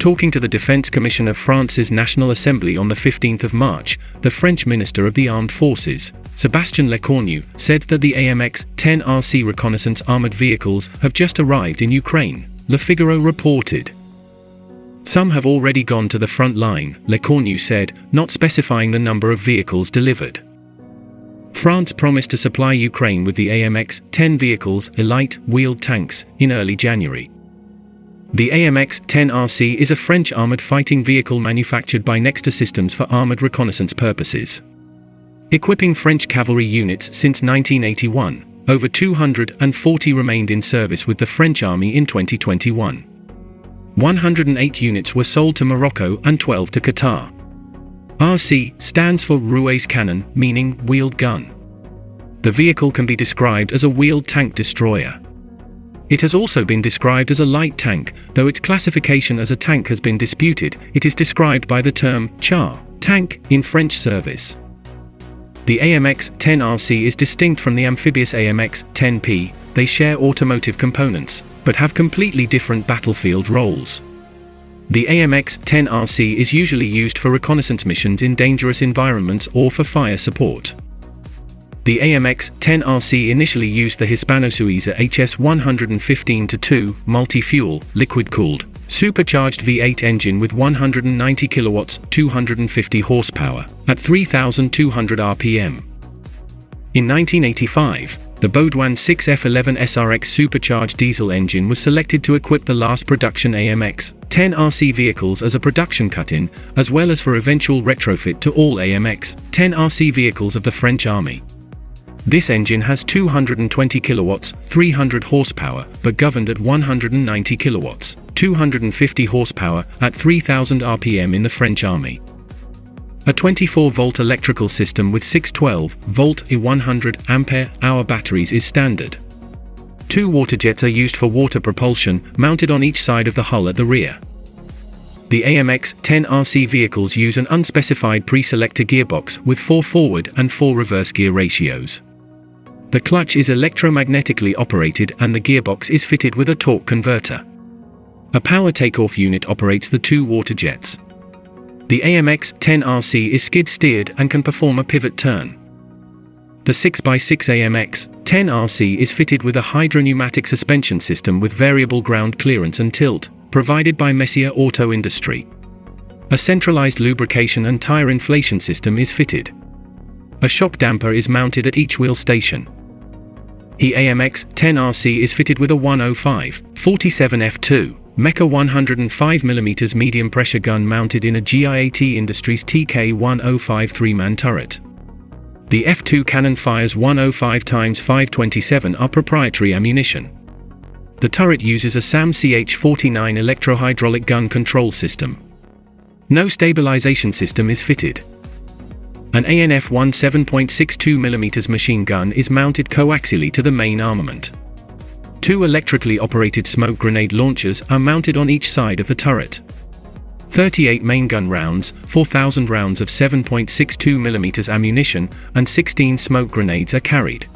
Talking to the Defense Commission of France's National Assembly on the 15th of March, the French Minister of the Armed Forces, Sébastien Lecornu, said that the AMX-10 RC reconnaissance armored vehicles have just arrived in Ukraine, Le Figaro reported. Some have already gone to the front line, Lecornu said, not specifying the number of vehicles delivered. France promised to supply Ukraine with the AMX-10 vehicles, Elite, wheeled tanks, in early January. The AMX-10RC is a French armored fighting vehicle manufactured by Nexter Systems for armored reconnaissance purposes. Equipping French cavalry units since 1981, over 240 remained in service with the French army in 2021. 108 units were sold to Morocco and 12 to Qatar. RC stands for Roues Canon, meaning wheeled gun. The vehicle can be described as a wheeled tank destroyer. It has also been described as a light tank, though its classification as a tank has been disputed, it is described by the term char tank in French service. The AMX-10RC is distinct from the amphibious AMX-10P, they share automotive components, but have completely different battlefield roles. The AMX-10RC is usually used for reconnaissance missions in dangerous environments or for fire support. The AMX-10RC initially used the Hispano-Suiza HS-115-2 multi-fuel, liquid-cooled, supercharged V8 engine with 190 kilowatts, 250 horsepower, at 3,200 RPM. In 1985, the Baudouin 6F11 SRX supercharged diesel engine was selected to equip the last production AMX 10 RC vehicles as a production cut-in, as well as for eventual retrofit to all AMX 10 RC vehicles of the French Army. This engine has 220 kilowatts, 300 horsepower, but governed at 190 kilowatts, 250 horsepower, at 3000 RPM in the French Army. A 24-volt electrical system with 612-volt E100 ampere-hour batteries is standard. Two water jets are used for water propulsion, mounted on each side of the hull at the rear. The AMX-10 RC vehicles use an unspecified pre-selector gearbox with four forward and four reverse gear ratios. The clutch is electromagnetically operated and the gearbox is fitted with a torque converter. A power takeoff unit operates the two water jets. The AMX-10RC is skid-steered and can perform a pivot turn. The 6x6 AMX-10RC is fitted with a hydropneumatic suspension system with variable ground clearance and tilt, provided by Messier Auto Industry. A centralized lubrication and tire inflation system is fitted. A shock damper is mounted at each wheel station. The AMX 10RC is fitted with a 105 47 F2 MECA 105mm medium pressure gun mounted in a GIAT Industries TK-105 three-man turret. The F2 cannon fires 105 x 527 are proprietary ammunition. The turret uses a SAMM CH-49 electro-hydraulic gun control system. No stabilization system is fitted. An ANF-1 7.62mm machine gun is mounted coaxially to the main armament. Two electrically operated smoke grenade launchers are mounted on each side of the turret. 38 main gun rounds, 4,000 rounds of 7.62mm ammunition, and 16 smoke grenades are carried.